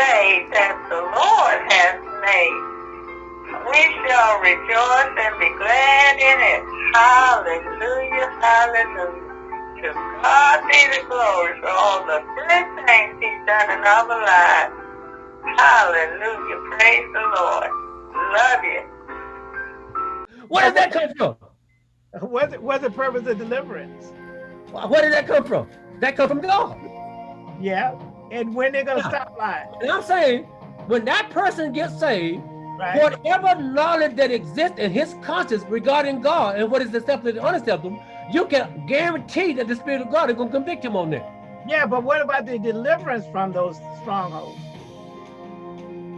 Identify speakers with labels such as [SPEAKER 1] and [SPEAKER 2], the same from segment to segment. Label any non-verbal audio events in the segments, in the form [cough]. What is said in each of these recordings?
[SPEAKER 1] day that the Lord has made. We shall rejoice and be glad in it. Hallelujah, hallelujah. To God be the glory for all the good things he's done in our lives. Hallelujah, praise the Lord. Love you.
[SPEAKER 2] Where did that come from?
[SPEAKER 3] What's, what's the purpose of deliverance?
[SPEAKER 2] Where did that come from? That come from God.
[SPEAKER 3] Yeah. And when they're gonna stop lying.
[SPEAKER 2] And I'm saying, when that person gets saved, right. whatever knowledge that exists in his conscience regarding God and what is acceptable and unacceptable, you can guarantee that the Spirit of God is gonna convict him on that.
[SPEAKER 3] Yeah, but what about the deliverance from those strongholds?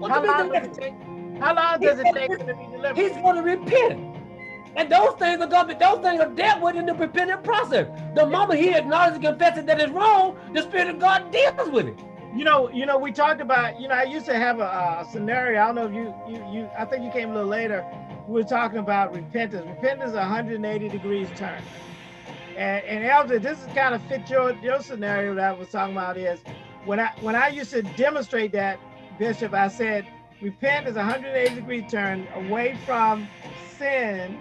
[SPEAKER 3] How long, does it take, how long does it take to be delivered?
[SPEAKER 2] He's going to repent. And those things are to be, those things are dealt with in the repentant process. The moment he acknowledges and confesses that it's wrong, the Spirit of God deals with it.
[SPEAKER 3] You know, you know, we talked about, you know, I used to have a, a scenario. I don't know if you, you, you, I think you came a little later. We were talking about repentance. Repentance is 180 degrees turn. And, and Elder, this is kind of fit your, your scenario that I was talking about is when I, when I used to demonstrate that, Bishop, I said, repent is 180 degree turn away from sin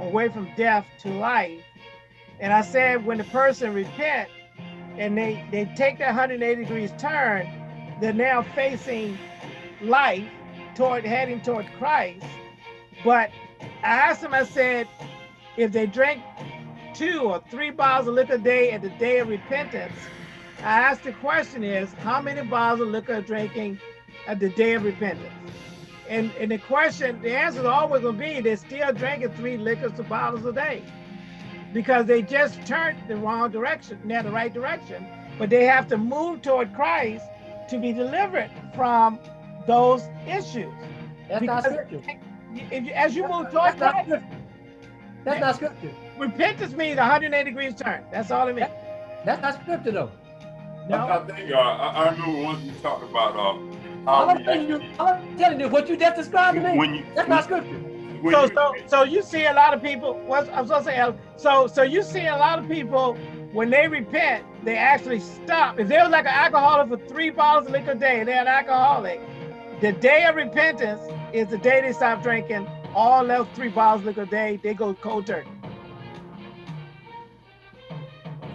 [SPEAKER 3] away from death to life. And I said, when the person repent and they, they take that 180 degrees turn, they're now facing life toward heading toward Christ. But I asked them, I said, if they drink two or three bottles of liquor a day at the day of repentance, I asked the question is, how many bottles of liquor are drinking at the day of repentance? And, and the question, the answer is always gonna be they're still drinking three liquors to bottles a day because they just turned the wrong direction, not the right direction, but they have to move toward Christ to be delivered from those issues.
[SPEAKER 2] That's because not scripture.
[SPEAKER 3] If, as you that's move toward
[SPEAKER 2] Christ, not that's not scripture.
[SPEAKER 3] Repentance means 180 degrees turn. That's all it means.
[SPEAKER 2] That's not scripture though.
[SPEAKER 4] No. I, I think uh, I, I remember once you talked about uh,
[SPEAKER 2] all I'm, telling you, all I'm telling you, what you just described to me, when you, that's not scripture.
[SPEAKER 3] So, so, so you see a lot of people. What I'm supposed to say, so, so you see a lot of people when they repent, they actually stop. If they was like an alcoholic for three bottles of liquor a day, they're an alcoholic. The day of repentance is the day they stop drinking all those three bottles of liquor a day. They go cold turkey.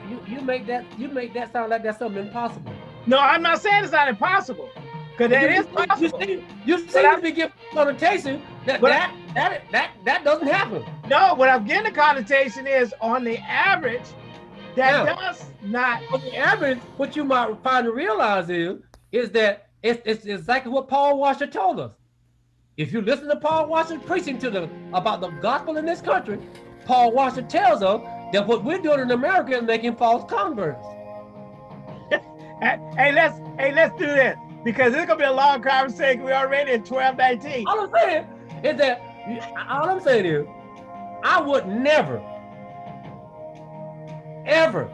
[SPEAKER 2] You, you make that you make that sound like that's something impossible.
[SPEAKER 3] No, I'm not saying it's not impossible. Because that is possible.
[SPEAKER 2] You seem, you seem to be giving connotation that that, that that that doesn't happen.
[SPEAKER 3] No, what I'm getting the connotation is on the average, that yeah. does not.
[SPEAKER 2] On the average, what you might find to realize is is that it's, it's exactly what Paul Washer told us. If you listen to Paul Washer preaching to the about the gospel in this country, Paul Washer tells us that what we're doing in America is making false converts. [laughs]
[SPEAKER 3] hey, let's hey, let's do this because it's gonna be a long conversation. We're already at 1219.
[SPEAKER 2] All I'm saying is that all I'm saying is I would never, ever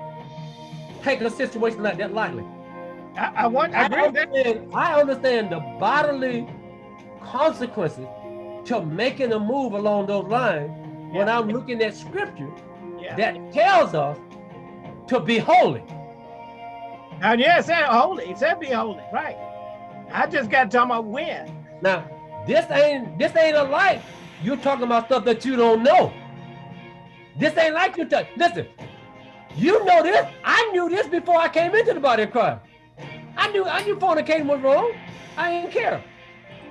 [SPEAKER 2] take a situation like that lightly.
[SPEAKER 3] I, I want I,
[SPEAKER 2] I understand, I understand the bodily consequences to making a move along those lines yeah. when I'm looking at scripture yeah. that tells us to be holy.
[SPEAKER 3] And yeah, it said holy. It said be holy, right? I just got to talk about when.
[SPEAKER 2] Now, this ain't this ain't a life. You're talking about stuff that you don't know. This ain't like you touch. Listen, you know this. I knew this before I came into the body of Christ. I knew I knew fornicating was wrong. I didn't care.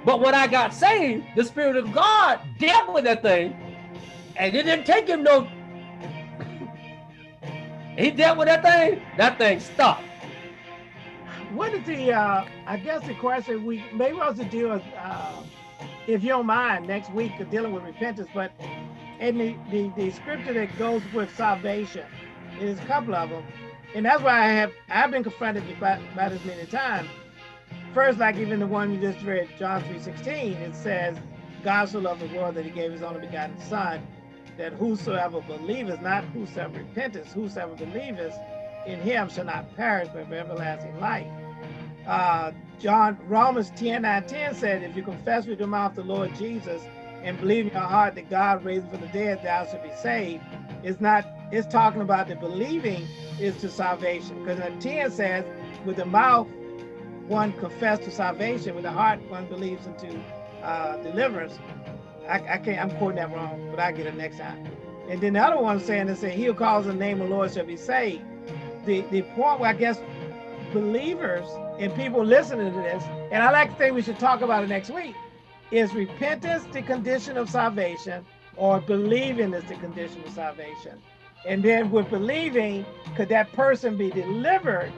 [SPEAKER 2] But when I got saved, the Spirit of God dealt with that thing, and it didn't take him no. [laughs] he dealt with that thing. That thing stopped
[SPEAKER 3] what is the, uh, I guess the question we maybe also deal with, uh, if you don't mind, next week dealing with repentance, but in the, the, the scripture that goes with salvation, there's a couple of them. And that's why I have, I've been confronted about, about as many times. First, like even the one you just read, John 3.16, it says, God so loved the world that he gave his only begotten son, that whosoever believeth, not whosoever repenteth, whosoever believeth in him shall not perish, but have everlasting life uh, John Romans 10 9 10 said, if you confess with your mouth the Lord Jesus and believe in your heart that God raised from the dead, thou shalt be saved. It's not, it's talking about the believing is to salvation. Because 10 says, with the mouth one confess to salvation, with the heart one believes into uh, deliverance. I, I can't, I'm quoting that wrong, but I get it next time. And then the other one saying is saying, he who calls the name of the Lord shall be saved. The, the point where I guess believers and people listening to this, and I like to think we should talk about it next week, is repentance the condition of salvation or believing is the condition of salvation? And then with believing, could that person be delivered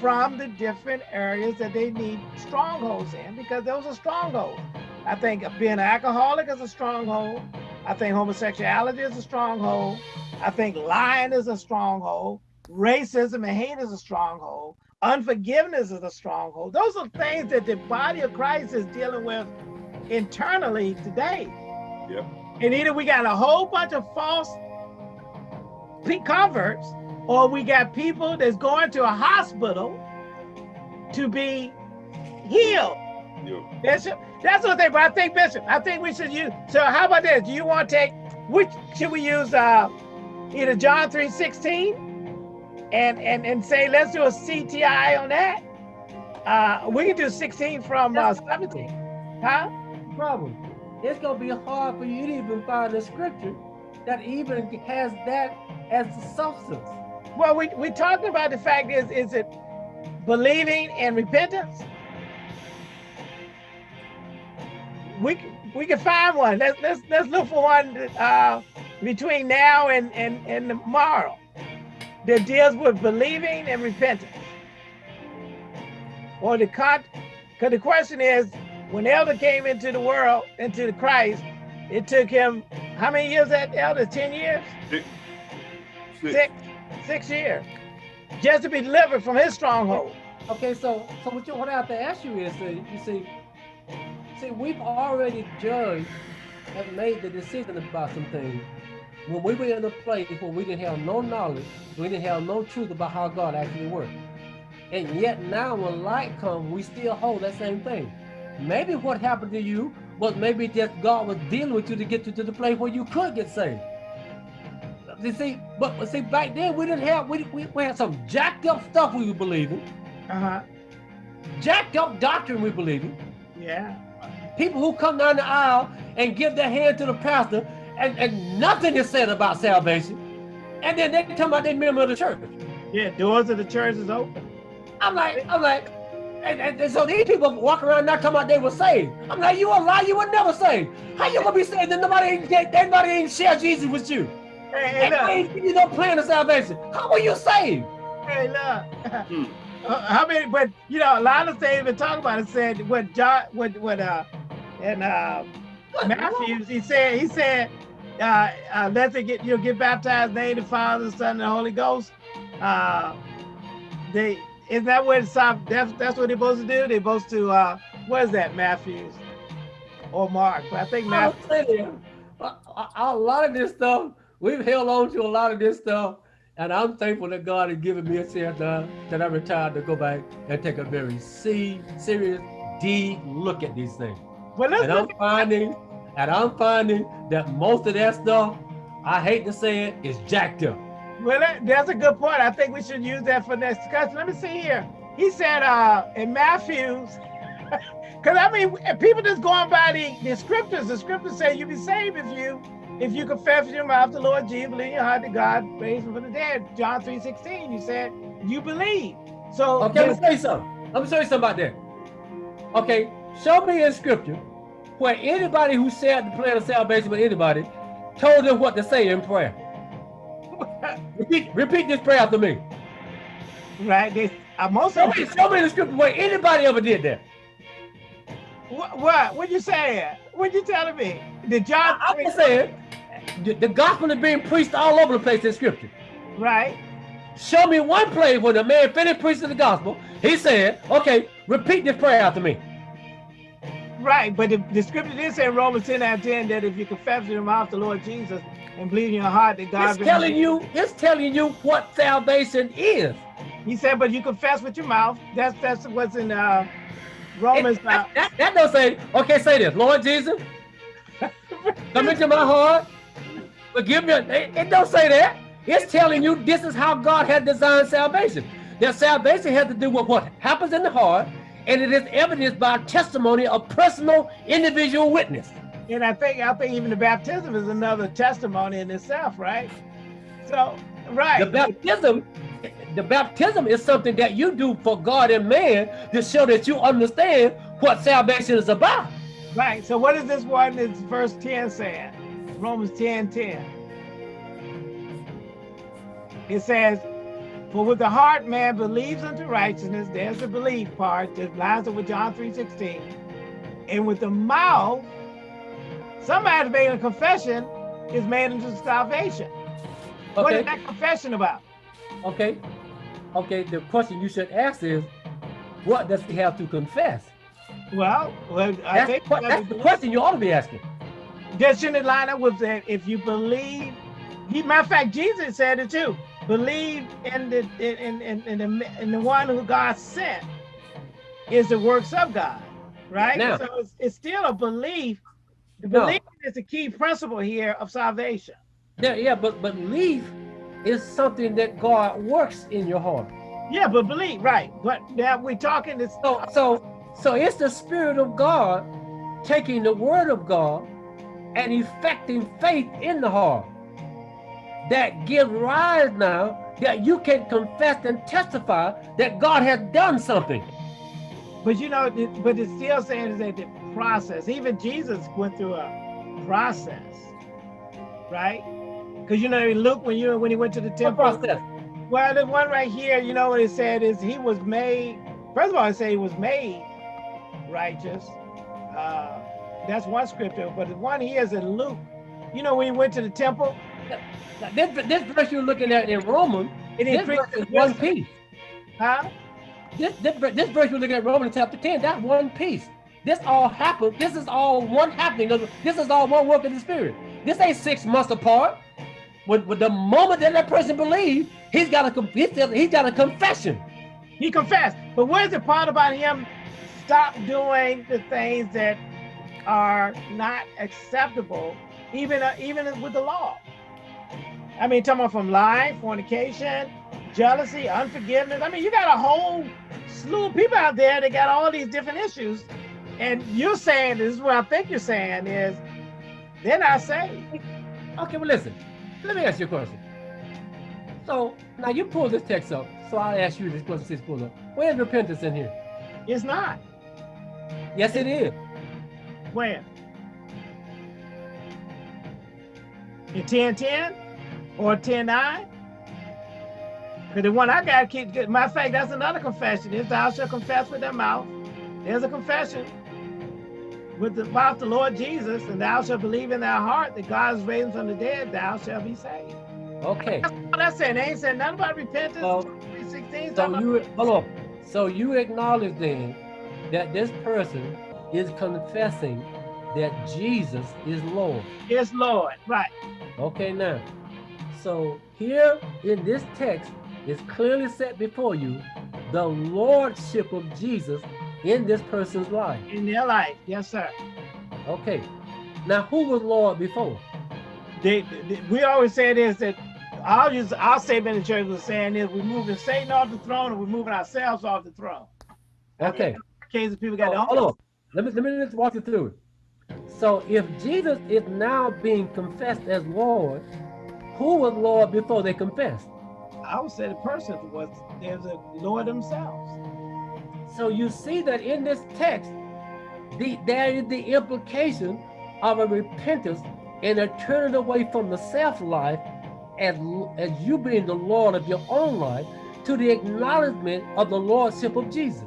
[SPEAKER 3] from the different areas that they need strongholds in? Because those are strongholds. I think being an alcoholic is a stronghold. I think homosexuality is a stronghold. I think lying is a stronghold. Racism and hate is a stronghold. Unforgiveness is a stronghold. Those are things that the body of Christ is dealing with internally today.
[SPEAKER 4] Yep.
[SPEAKER 3] And either we got a whole bunch of false converts, or we got people that's going to a hospital to be healed.
[SPEAKER 4] Yep.
[SPEAKER 3] Bishop, that's what they. But I think Bishop, I think we should use. So how about this? Do you want to take which should we use? Uh, either John three sixteen, and and and say let's do a CTI on that. Uh, we can do sixteen from uh, seventeen, huh?
[SPEAKER 2] Problem. It's gonna be hard for you to even find a scripture that even has that as the substance.
[SPEAKER 3] Well, we we talking about the fact is is it believing and repentance? We we can find one. Let's let's let's look for one uh, between now and and and tomorrow that deals with believing and repentance. Or the con, because the question is, when Elder came into the world, into the Christ, it took him how many years that Elder? Ten years?
[SPEAKER 4] Six. Six.
[SPEAKER 3] Six, six years, just to be delivered from his stronghold.
[SPEAKER 2] Okay, so so what, you, what I have to ask you is, uh, you see, see, we've already judged and made the decision about some things. When we were in a place where we didn't have no knowledge, we didn't have no truth about how God actually worked. And yet now when light comes, we still hold that same thing. Maybe what happened to you was maybe just God was dealing with you to get you to the place where you could get saved. You see, but, but see, back then we didn't have, we, we, we had some jacked up stuff we were believing,
[SPEAKER 3] Uh-huh.
[SPEAKER 2] jacked up doctrine we believing.
[SPEAKER 3] Yeah.
[SPEAKER 2] People who come down the aisle and give their hand to the pastor and, and nothing is said about salvation. And then they come out they member of the church.
[SPEAKER 3] Yeah, doors of the church is open.
[SPEAKER 2] I'm like, I'm like, and, and, and so these people walk around not talking about they were saved. I'm like, you a lie, you were never saved. How you gonna be saved and nobody ain't, everybody ain't share Jesus with you?
[SPEAKER 3] Hey, hey,
[SPEAKER 2] And
[SPEAKER 3] look.
[SPEAKER 2] ain't give you no plan of salvation. How were you saved?
[SPEAKER 3] Hey, look.
[SPEAKER 4] Hmm. [laughs]
[SPEAKER 3] Uh, How many? But you know, a lot of things been talking about it. Said what John, what what uh, and uh, Matthews. He said he said, uh, uh, let it get you know, get baptized, in the name of the Father, the Son, and the Holy Ghost. Uh, they isn't that what it's uh, that's that's what they're supposed to do? They're supposed to uh, what is that, Matthews or Mark? But I think
[SPEAKER 2] I'm
[SPEAKER 3] Matthews.
[SPEAKER 2] telling you, a, lot of this stuff, we've held on to a lot of this stuff. And I'm thankful that God has given me a chance now that I retired to go back and take a very se- serious, deep look at these things.
[SPEAKER 3] Let's
[SPEAKER 2] And I'm finding, and I'm finding that most of that stuff, I hate to say it, is jacked up.
[SPEAKER 3] Well, that, that's a good point. I think we should use that for next discussion. Let me see here. He said uh, in Matthew's, [laughs] because I mean, people just going by the, the scriptures. The scriptures say you be saved if you if you confess with your mouth the Lord Jesus, believe in your heart that God raised him from the dead. John 3 16, you said you believe. So
[SPEAKER 2] Okay, let me say something. Let me show you something about that. Okay, show me in scripture where anybody who shared the plan of salvation with anybody told them what to say in prayer. Repeat, repeat this prayer after me.
[SPEAKER 3] right, they, uh, most
[SPEAKER 2] Show
[SPEAKER 3] of
[SPEAKER 2] me, show me the scripture where anybody ever did that.
[SPEAKER 3] what, what what you saying? What you telling me? Did John
[SPEAKER 2] I- I'm just saying, the, the gospel is being preached all over the place in scripture.
[SPEAKER 3] right?
[SPEAKER 2] Show me one place where the man finished preaching the gospel, he said, okay, repeat this prayer after me.
[SPEAKER 3] Right, but the, the scripture did say in Romans 10 and 10 that if you confess with your mouth the Lord Jesus and believe in your heart that God
[SPEAKER 2] It's telling you, it's telling you what salvation is.
[SPEAKER 3] He said, but you confess with your mouth. That's that's what's in uh Romans.
[SPEAKER 2] It- that, that, that don't say, okay, say this, Lord Jesus, [laughs] come into my heart, forgive me. It, it don't say that. It's telling you this is how God had designed salvation. That salvation has to do with what happens in the heart, and it is evidenced by testimony of personal individual witness.
[SPEAKER 3] And I think I think even the baptism is another testimony in itself, right? So, right.
[SPEAKER 2] The baptism, the baptism is something that you do for God and man to show that you understand what salvation is about.
[SPEAKER 3] Right. So what is this one in verse 10 saying? Romans 10, 10. It says, for with the heart man believes unto righteousness, there's the belief part, that lines up with John 3.16. And with the mouth, somebody made a confession is made into salvation. Okay. What is that confession about?
[SPEAKER 2] Okay. Okay, the question you should ask is, what does he have to confess?
[SPEAKER 3] Well, well I
[SPEAKER 2] that's,
[SPEAKER 3] think
[SPEAKER 2] that's the question you ought to be asking.
[SPEAKER 3] That shouldn't line up with that if you believe. He, matter of fact, Jesus said it too. Believe in the in in, in the in the one who God sent is the works of God, right? Now, so it's, it's still a belief. The belief no. is the key principle here of salvation.
[SPEAKER 2] Yeah, yeah, but but belief is something that God works in your heart.
[SPEAKER 3] Yeah, but believe, right. But now we're talking this.
[SPEAKER 2] So, so, so it's the Spirit of God taking the Word of God and effecting faith in the heart that give rise now that you can confess and testify that God has done something.
[SPEAKER 3] But you know, but it's still saying that the process, even Jesus went through a process, right? Because you know, Luke, when you when he went to the temple, process. well, the one right here, you know what it said is he was made. First of all, it said he was made righteous. Uh, that's one scripture, but the one here is in Luke. You know, when he went to the temple.
[SPEAKER 2] This, this verse you're looking at in Romans, it this verse is one piece.
[SPEAKER 3] Huh?
[SPEAKER 2] This, this, this verse you're looking at Romans chapter 10, that's one piece. This all happened. This is all one happening. This is all one work of the Spirit. This ain't six months apart with, with the moment that that person believes, he's got a he's got a confession.
[SPEAKER 3] He confessed. But what is the part about him stop doing the things that are not acceptable, even uh, even with the law? I mean, talking about from lying, fornication, jealousy, unforgiveness. I mean, you got a whole slew of people out there that got all these different issues. And you're saying, this is what I think you're saying is, they're not saved.
[SPEAKER 2] Okay, well, listen, let me ask you a question. So now you pull this text up. So I'll ask you this question since pull up. Where's repentance in here?
[SPEAKER 3] It's not.
[SPEAKER 2] Yes, it is.
[SPEAKER 3] Where? In 1010 or 109? Because the one I got, keep, matter of fact, that's another confession. Is thou shalt confess with thy mouth. There's a confession with the mouth the Lord Jesus, and thou shalt believe in thy heart that God is raised from the dead, thou shalt be saved.
[SPEAKER 2] Okay.
[SPEAKER 3] That's what I said. They ain't said nothing about repentance. So, 16,
[SPEAKER 2] so you hold on. So you acknowledge then that this person is confessing that Jesus is Lord.
[SPEAKER 3] Is Lord, right.
[SPEAKER 2] Okay, now. So here in this text is clearly set before you the lordship of Jesus in this person's life.
[SPEAKER 3] In their life, yes, sir.
[SPEAKER 2] Okay. Now, who was Lord before?
[SPEAKER 3] They, they, we always say this that I'll our statement in church was saying is we're moving Satan off the throne and we're moving ourselves off the throne.
[SPEAKER 2] Okay.
[SPEAKER 3] Cases people got oh,
[SPEAKER 2] hold on. Let me let me just walk you through it. So if Jesus is now being confessed as Lord, who was Lord before they confessed?
[SPEAKER 3] I would say the person was there's a Lord themselves.
[SPEAKER 2] So you see that in this text, the, there is the implication of a repentance and a turning away from the self-life as, as you being the Lord of your own life to the acknowledgement of the Lordship of Jesus.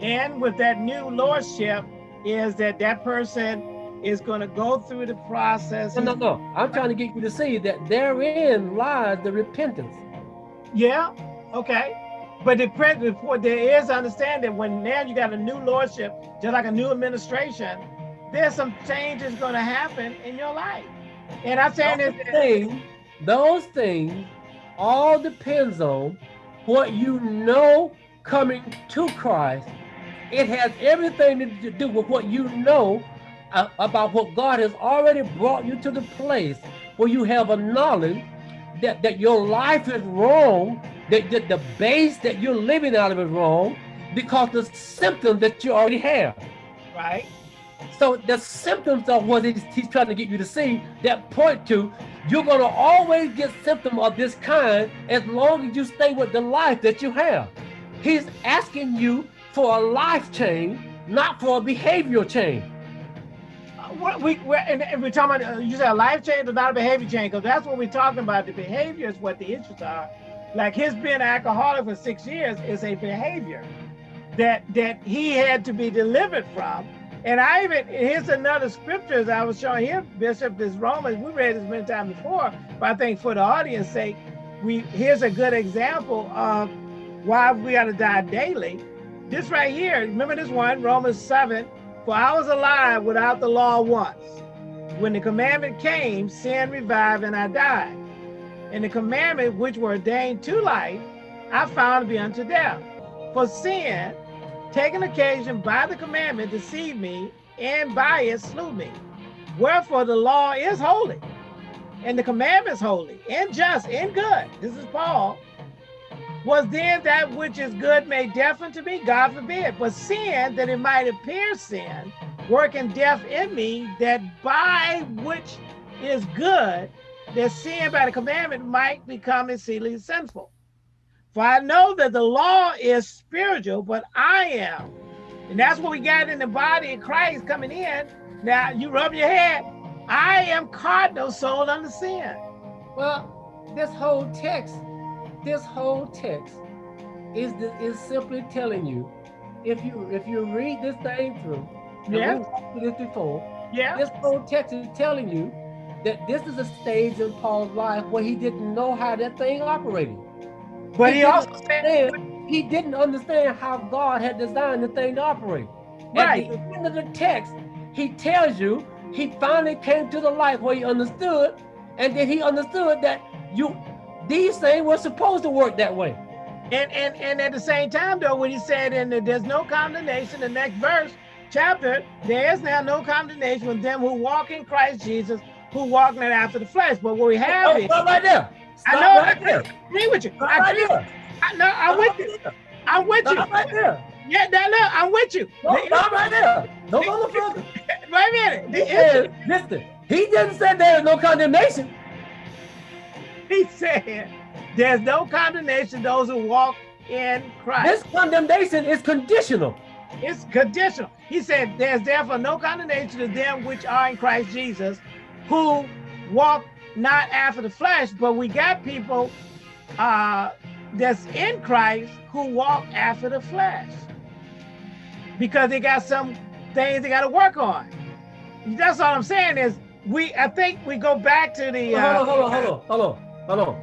[SPEAKER 3] And with that new Lordship is that that person is going to go through the process.
[SPEAKER 2] No, no, no. I'm trying to get you to see that therein lies the repentance.
[SPEAKER 3] Yeah, okay. But the before there is understanding when now you got a new lordship, just like a new administration, there's some changes going to happen in your life. And I'm saying those
[SPEAKER 2] this thing, those things all depends on what you know coming to Christ. It has everything to do with what you know about what God has already brought you to the place where you have a knowledge that, that your life is wrong, that, that the base that you're living out of is wrong, because the symptoms that you already have.
[SPEAKER 3] Right.
[SPEAKER 2] So the symptoms of what he's, he's trying to get you to see that point to you're going to always get symptoms of this kind as long as you stay with the life that you have. He's asking you for a life change, not for a behavioral change.
[SPEAKER 3] What we and, we're talking about uh, you said a life change or not a behavior change because that's what we're talking about. The behavior is what the issues are. Like his being an alcoholic for six years is a behavior that that he had to be delivered from and I even, here's another scripture that I was showing him, Bishop, this Romans, we read this many times before, but I think for the audience sake, we here's a good example of why we got to die daily. This right here, remember this one, Romans 7, for I was alive without the law once. When the commandment came, sin revived and I died. And the commandment which were ordained to life, I found to be unto death. For sin, taking occasion by the commandment deceived me, and by it slew me. Wherefore the law is holy, and the commandments holy, and just, and good. This is Paul. Was then that which is good made deaf unto me? God forbid. But sin, that it might appear sin, working death in me, that by which is good, that sin by the commandment might become exceedingly sinful. For I know that the law is spiritual, but I am. And that's what we got in the body of Christ coming in. Now you rub your head. I am cardinal soul under sin.
[SPEAKER 2] Well, this whole text, this whole text is the, is simply telling you, if you if you read this thing through,
[SPEAKER 3] yeah,
[SPEAKER 2] this before,
[SPEAKER 3] yeah,
[SPEAKER 2] this whole text is telling you that this is a stage in Paul's life where he didn't know how that thing operated.
[SPEAKER 3] But he, he also said
[SPEAKER 2] he didn't understand how God had designed the thing to operate.
[SPEAKER 3] Right.
[SPEAKER 2] At the end of the text, he tells you he finally came to the light where he understood, and then he understood that you these things were supposed to work that way.
[SPEAKER 3] And and and at the same time, though, when he said, "And there's no condemnation," the next verse, chapter, there is now no condemnation with them who walk in Christ Jesus, who walk not after the flesh. But what we oh, have
[SPEAKER 2] oh,
[SPEAKER 3] is
[SPEAKER 2] right there.
[SPEAKER 3] I know. Right I agree with you.
[SPEAKER 2] Stop I agree. Right
[SPEAKER 3] I, no, I'm with you. I'm with
[SPEAKER 2] Stop
[SPEAKER 3] you.
[SPEAKER 2] right there.
[SPEAKER 3] Yeah, that look, I'm with you.
[SPEAKER 2] No, stop right there. No go further. [laughs]
[SPEAKER 3] Wait a minute.
[SPEAKER 2] Issue, listen, he didn't say there is no condemnation. [laughs]
[SPEAKER 3] He said there's no condemnation those who walk in Christ.
[SPEAKER 2] This condemnation is conditional.
[SPEAKER 3] It's conditional. He said, There's therefore no condemnation to them which are in Christ Jesus, who walk not after the flesh, but we got people uh, that's in Christ who walk after the flesh because they got some things they got to work on. That's all I'm saying is we. I think we go back to the.
[SPEAKER 2] Uh, hold on, hold on, hold on, hold on, hold on.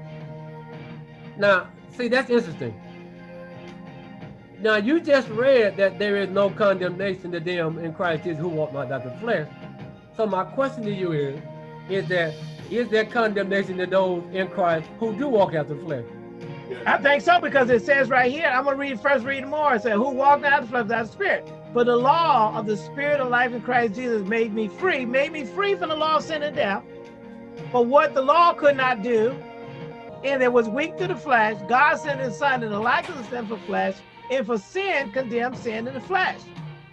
[SPEAKER 2] Now, see, that's interesting. Now, you just read that there is no condemnation to them in Christ Jesus who walk not after the flesh. So my question to you is, is that is there condemnation to those in Christ who do walk after the flesh?
[SPEAKER 3] I think so because it says right here, I'm gonna read first read more. It says, Who walked out the flesh without the spirit. For the law of the spirit of life in Christ Jesus made me free, made me free from the law of sin and death. But what the law could not do, and it was weak to the flesh, God sent his son in the likeness of sinful flesh, and for sin condemned sin in the flesh,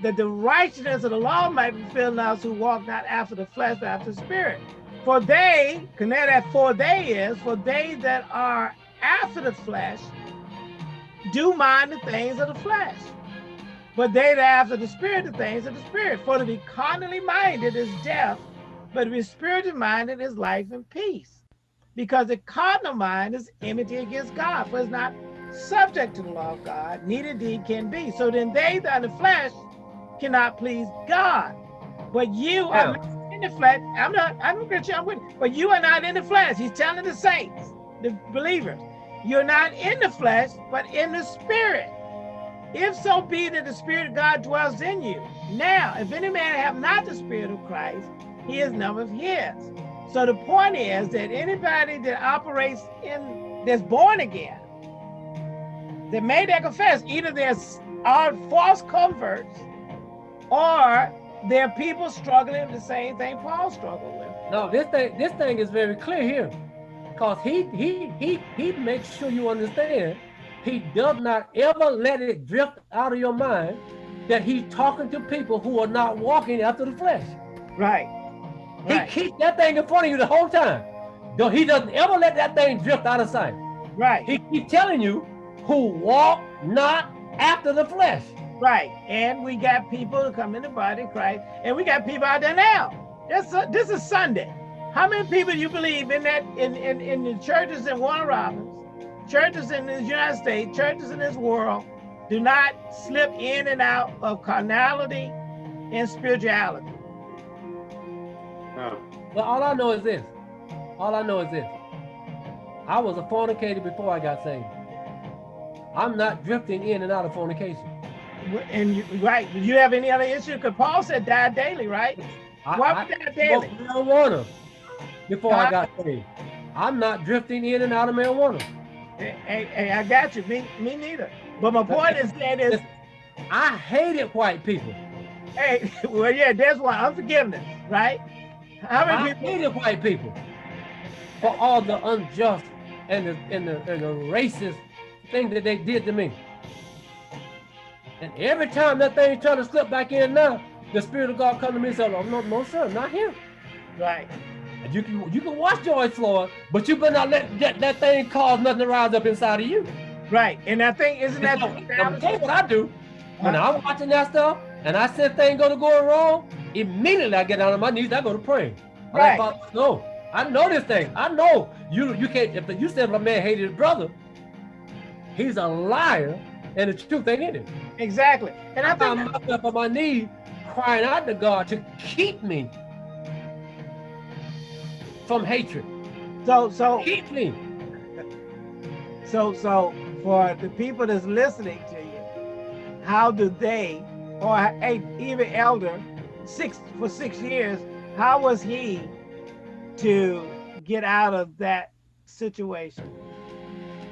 [SPEAKER 3] that the righteousness of the law might be filled in us who walk not after the flesh, but after the spirit. For they, connect that for they is, for they that are after the flesh do mind the things of the flesh. But they that after the spirit, the things of the spirit. For to be carnally minded is death, but to be spiritually minded is life and peace. Because the carnal mind is enmity against God, for it's not subject to the law of God, neither deed can be. So then they that are the flesh cannot please God. But you are in the flesh. I'm not, I'm a Christian, I'm with, but you are not in the flesh. He's telling the saints, the believers, you're not in the flesh, but in the spirit. If so be that the spirit of God dwells in you. Now, if any man have not the spirit of Christ, he is none of his. So the point is that anybody that operates in, that's born again, that made that confess, either they're are false converts or there are people struggling with the same thing Paul struggled with.
[SPEAKER 2] No, this thing, this thing is very clear here. Because he he he he makes sure you understand he does not ever let it drift out of your mind that he's talking to people who are not walking after the flesh.
[SPEAKER 3] Right. Right.
[SPEAKER 2] He keeps that thing in front of you the whole time. He doesn't ever let that thing drift out of sight.
[SPEAKER 3] Right.
[SPEAKER 2] He keeps telling you who walk not after the flesh.
[SPEAKER 3] Right. And we got people who come in the body of Christ, and we got people out there now. This, uh, this is Sunday. How many people do you believe in that in, in, in the churches in Warner Robins, churches in the United States, churches in this world, do not slip in and out of carnality and spirituality?
[SPEAKER 2] No. Well, all I know is this. All I know is this. I was a fornicator before I got saved. I'm not drifting in and out of fornication.
[SPEAKER 3] And you, right, you have any other issue? Because Paul said die daily, right?
[SPEAKER 2] I, Why I, die daily? marijuana before I got saved. I'm not drifting in and out of marijuana.
[SPEAKER 3] Hey, hey, hey I got you. Me, me neither. But my point is that is,
[SPEAKER 2] I hated white people.
[SPEAKER 3] Hey, [laughs] well, yeah, there's one unforgiveness, right?
[SPEAKER 2] How many I people? hated white people for all the unjust and the, and the, and the racist thing that they did to me. And every time that thing try to slip back in now, the Spirit of God come to me and say, oh, no, no, sir, not here.
[SPEAKER 3] Right.
[SPEAKER 2] You can you can watch George Floyd, but you better not let that, that thing cause nothing to rise up inside of you.
[SPEAKER 3] Right. And that thing, isn't that...
[SPEAKER 2] I'm tell you what I do. When? I'm watching that stuff, and I said thing gonna go wrong, immediately I get down on my knees, I go to pray. Right. Like, no, I know this thing. I know you you can't if you said if a man hated his brother, he's a liar and the truth ain't in it.
[SPEAKER 3] Exactly.
[SPEAKER 2] And I, I found myself on my knees crying out to God to keep me from hatred.
[SPEAKER 3] So so
[SPEAKER 2] keep me.
[SPEAKER 3] So so for the people that's listening to you, how do they or a, even elder six for six years, how was he to get out of that situation?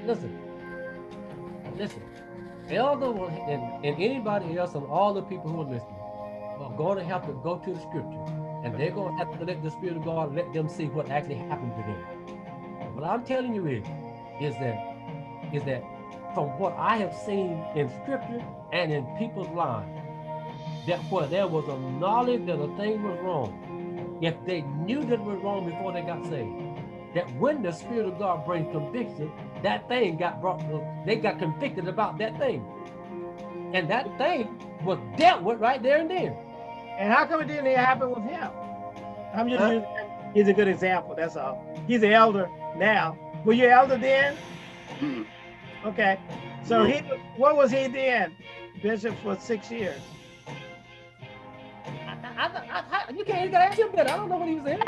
[SPEAKER 2] Listen, listen, Elder will, and, and anybody else and all the people who are listening are going to have to go to the scripture and they're going to have to let the Spirit of God let them see what actually happened to them. What I'm telling you is, is that, is that from what I have seen in scripture and in people's lives, that where there was a knowledge that a thing was wrong, if they knew that it was wrong before they got saved, that when the Spirit of God brings conviction, that thing got brought, they got convicted about that thing. And that thing was dealt with right there and then.
[SPEAKER 3] And how come it didn't happen with him? I'm just huh? using he's a good example, that's all. He's an elder now. Were you elder then? Mm. Okay. So he what was he then? Bishop for six years.
[SPEAKER 2] I, I, you can't gotta ask him that. I don't know what he was in.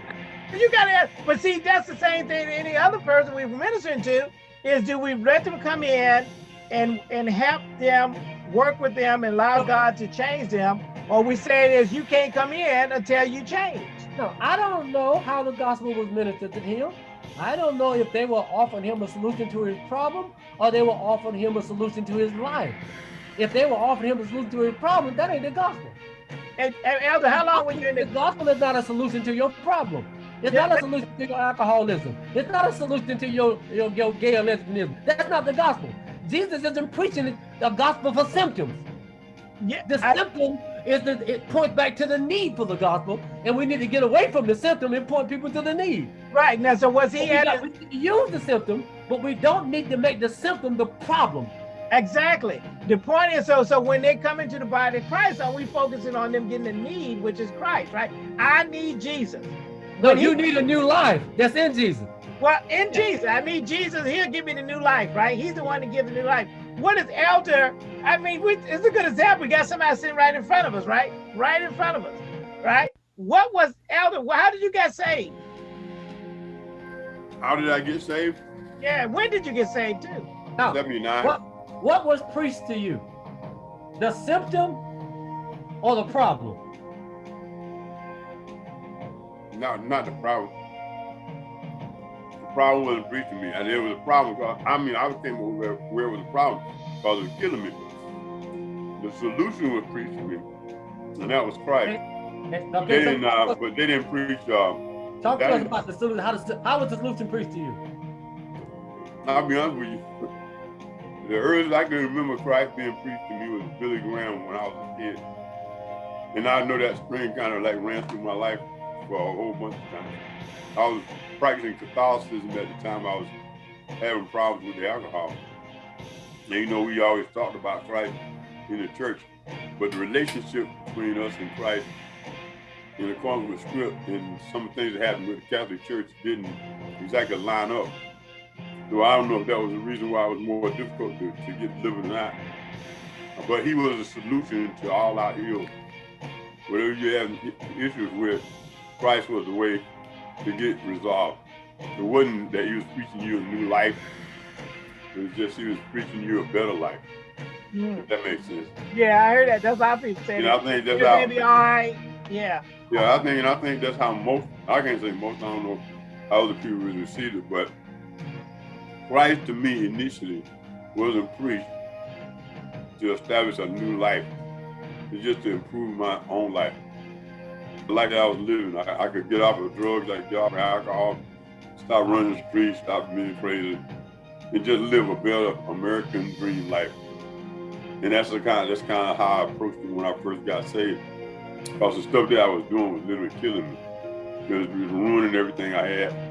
[SPEAKER 3] You gotta ask, but see, that's the same thing to any other person we've ministering to is do we let them come in and and help them work with them and allow God to change them, or we say is you can't come in until you change.
[SPEAKER 2] No, I don't know how the gospel was ministered to him. I don't know if they were offering him a solution to his problem or they were offering him a solution to his life. If they were offering him a solution to his problem, that ain't the gospel.
[SPEAKER 3] And, and Elder, how long were you in
[SPEAKER 2] the... the gospel is not a solution to your problem. It's yeah, not a solution to your alcoholism. It's not a solution to your, your, your gay or lesbianism. That's not the gospel. Jesus isn't preaching the gospel for symptoms. Yeah, the I, symptom is that it points back to the need for the gospel, and we need to get away from the symptom and point people to the need.
[SPEAKER 3] Right now, so was he?
[SPEAKER 2] At got, we use the symptom, but we don't need to make the symptom the problem.
[SPEAKER 3] Exactly. The point is, so so when they come into the body of Christ, are we focusing on them getting the need, which is Christ, right? I need Jesus.
[SPEAKER 2] No, you need a new life. That's in Jesus.
[SPEAKER 3] Well, in Jesus, I mean, Jesus, he'll give me the new life, right? He's the one to give the new life. What is elder? I mean, we, it's a good example. We got somebody sitting right in front of us, right? Right in front of us, right? What was elder? Well, how did you get saved?
[SPEAKER 4] How did I get saved?
[SPEAKER 3] Yeah, when did you get saved too?
[SPEAKER 4] Now, 79.
[SPEAKER 2] What, what was preached to you? The symptom or the problem?
[SPEAKER 4] No, not the problem. The problem wasn't preached to me. And there was a problem. I mean, I was thinking where, where was the problem? Because it was killing me. The solution was preached to me. And that was Christ. Okay, they didn't, uh, but they didn't preach. Uh,
[SPEAKER 2] Talk to us about the solution. How, does, how was the solution preached to you?
[SPEAKER 4] I'll be honest with you. The earliest I can remember Christ being preached to me was Billy Graham when I was a kid. And I know that spring kind of like ran through my life for a whole bunch of time. I was practicing Catholicism at the time I was having problems with the alcohol. And you know, we always talked about Christ in the church, but the relationship between us and Christ in accordance with script and some things that happened with the Catholic Church didn't exactly line up. So I don't know if that was the reason why it was more difficult to, to get delivered or not. But he was a solution to all our ills. Whatever you have issues with, Christ was the way to get resolved. It wasn't that he was preaching you a new life. It was just he was preaching you a better life. Mm. that makes sense.
[SPEAKER 3] Yeah, I heard that. That's how people say
[SPEAKER 4] it. I think that's how.
[SPEAKER 3] Maybe all right. Yeah.
[SPEAKER 4] Yeah, I think, and I think that's how most. I can't say most. I don't know how other people really received it, but Christ to me initially wasn't preached to establish a new life. It's just to improve my own life. The life that I was living, I, I could get off of drugs, I could get off of alcohol, stop running the streets, stop being crazy, and just live a better American dream life. And that's the kind of, that's kind of how I approached it when I first got saved. Because the stuff that I was doing was literally killing me. Because it was ruining everything I had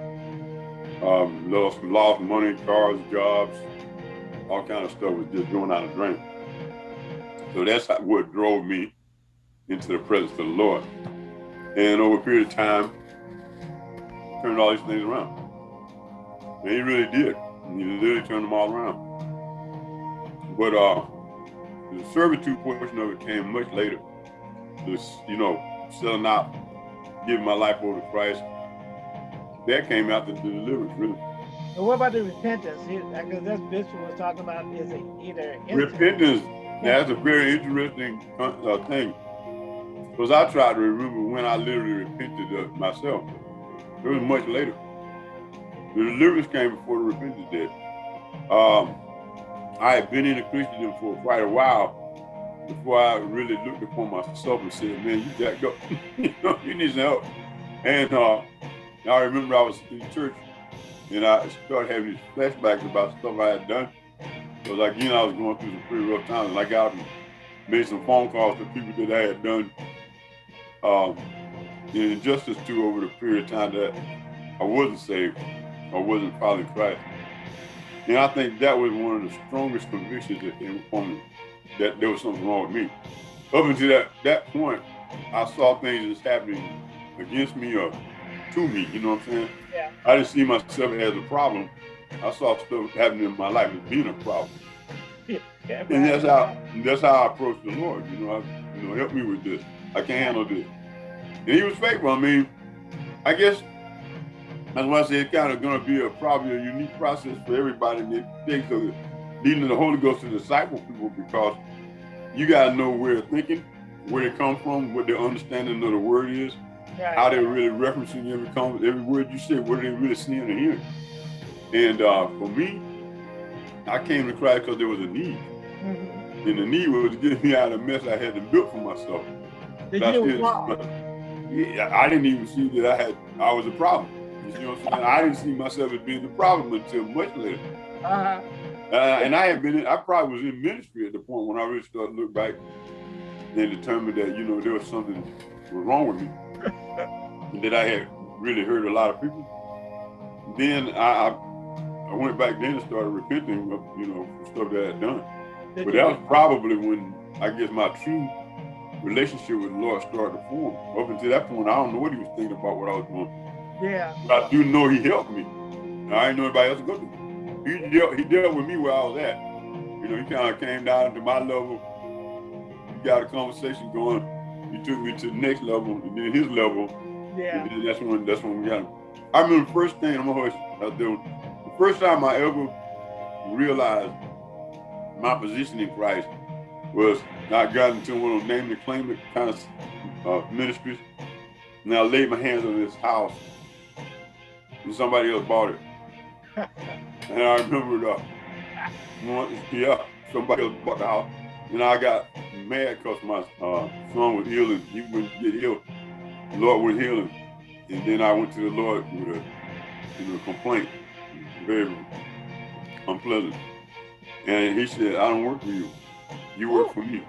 [SPEAKER 4] um, lost, lost money, cars, jobs, all kind of stuff was just going out of drain. So that's what drove me into the presence of the Lord. And over a period of time, turned all these things around. And he really did. He literally turned them all around. But uh, the servitude portion of it came much later. This, you know, selling out, giving my life over to Christ, that came after the deliverance, really.
[SPEAKER 3] And what about the repentance? Because that's Bishop was talking about is it either
[SPEAKER 4] repentance. That's a very interesting uh, thing. Because I tried to remember when I literally repented of myself. It was much later. The deliverance came before the repentance did. Um, I had been in the Christendom for quite a while before I really looked upon myself and said, man, you jacked up. [laughs] you know, you need some help. And uh, I remember I was in church and I started having these flashbacks about stuff I had done. Because like, you know, I was going through some pretty rough times and I got and made some phone calls to people that I had done um, injustice to over the period of time that I wasn't saved or wasn't following Christ. And I think that was one of the strongest convictions upon me, that there was something wrong with me. Up until that, that point, I saw things that's happening against me or to me. You know what I'm saying?
[SPEAKER 3] Yeah.
[SPEAKER 4] I didn't see myself as a problem. I saw stuff happening in my life as being a problem. [laughs]
[SPEAKER 3] Yeah,
[SPEAKER 4] and that's how that's how I approached the Lord. You know, I, you know, help me with this. I can't handle this. And He was faithful. I mean, I guess that's why I say it's kind of going to be a probably a unique process for everybody that thinks of leading the Holy Ghost to disciple people because you got to know where they're thinking, where they come from, what their understanding of the word is, right. how they're really referencing every comment, every word you say, what are they really seeing and hearing. And uh, for me, I came to Christ because there was a need. Mm -hmm. And the need was to get me out of the mess I had to build for myself.
[SPEAKER 3] Did you
[SPEAKER 4] yeah, I didn't even see that I had I was a problem. You know what I'm saying? I didn't see myself as being the problem until much later.
[SPEAKER 3] Uh-huh.
[SPEAKER 4] Uh, and I had been, in, I probably was in ministry at the point when I really started to look back and determined that, you know, there was something was wrong with me that I had really hurt a lot of people. Then I, I went back then and started repenting of, you know, stuff that I had done. Did but that was probably when I guess my true relationship with the Lord started to form. Up until that point, I don't know what he was thinking about what I was doing.
[SPEAKER 3] Yeah.
[SPEAKER 4] But I do know he helped me. I didn't know anybody else could. He dealt, he dealt with me where I was at. You know, he kind of came down to my level. We got a conversation going. He took me to the next level, and then his level,
[SPEAKER 3] yeah.
[SPEAKER 4] And then that's when that's when we got him. I remember the first thing I'm always I was doing. The first time I ever realized my position in Christ was I got into one of those name and claim it kind of uh, ministries. And I laid my hands on this house and somebody else bought it. [laughs] and I remember uh, yeah, somebody else bought the house. And I got mad because my uh, son was ill and he wouldn't get ill. The Lord would heal him. And then I went to the Lord with a, you know, complaint, very unpleasant. And he said, I don't work for you. You work for me.